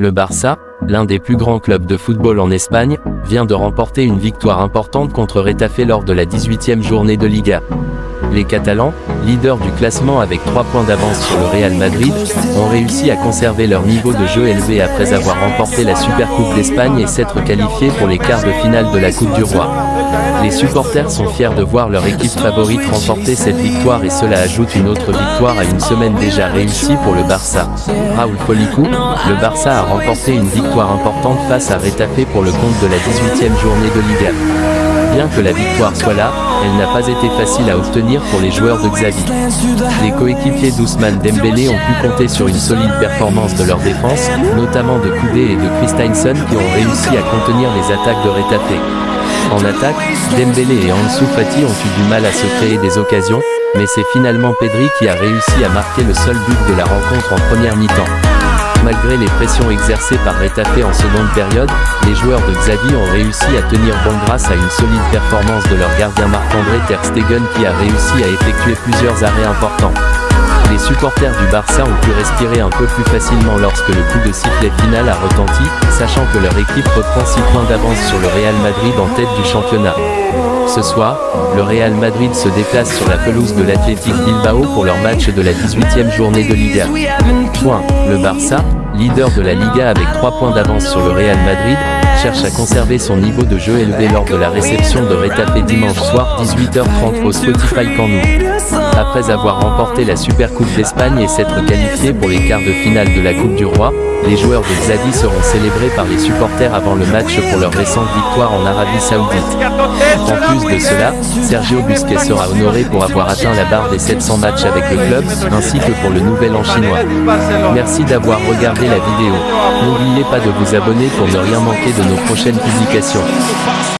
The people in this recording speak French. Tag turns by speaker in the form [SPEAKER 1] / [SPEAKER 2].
[SPEAKER 1] Le Barça, l'un des plus grands clubs de football en Espagne, vient de remporter une victoire importante contre Retafe lors de la 18e journée de Liga. Les Catalans, leaders du classement avec 3 points d'avance sur le Real Madrid, ont réussi à conserver leur niveau de jeu élevé après avoir remporté la Supercoupe d'Espagne et s'être qualifiés pour les quarts de finale de la Coupe du Roi. Les supporters sont fiers de voir leur équipe favorite remporter cette victoire et cela ajoute une autre victoire à une semaine déjà réussie pour le Barça. Raoul Policou, le Barça a remporté une victoire importante face à Retafe pour le compte de la 18e journée de Liga. Bien que la victoire soit là, elle n'a pas été facile à obtenir pour les joueurs de Xavi. Les coéquipiers d'Ousmane Dembélé ont pu compter sur une solide performance de leur défense, notamment de Koudé et de Christensen qui ont réussi à contenir les attaques de Retafe. En attaque, Dembélé et Ansu Fati ont eu du mal à se créer des occasions, mais c'est finalement Pedri qui a réussi à marquer le seul but de la rencontre en première mi-temps. Malgré les pressions exercées par Retafe en seconde période, les joueurs de Xavi ont réussi à tenir bon grâce à une solide performance de leur gardien Marc-André Ter Stegen qui a réussi à effectuer plusieurs arrêts importants. Les supporters du Barça ont pu respirer un peu plus facilement lorsque le coup de sifflet final a retenti, sachant que leur équipe reprend 6 points d'avance sur le Real Madrid en tête du championnat. Ce soir, le Real Madrid se déplace sur la pelouse de l'Athletic Bilbao pour leur match de la 18e journée de Liga. Point. Le Barça, leader de la Liga avec 3 points d'avance sur le Real Madrid, cherche à conserver son niveau de jeu élevé lors de la réception de Retafe dimanche soir 18h30 au Spotify Camp Après avoir remporté la Supercoupe d'Espagne et s'être qualifié pour les quarts de finale de la Coupe du Roi, les joueurs de Xavi seront célébrés par les supporters avant le match pour leur récente victoire en Arabie Saoudite. En plus de cela, Sergio Busquets sera honoré pour avoir atteint la barre des 700 matchs avec le club, ainsi que pour le Nouvel An chinois. Merci d'avoir regardé la vidéo. N'oubliez pas de vous abonner pour ne rien manquer de nos prochaines publications.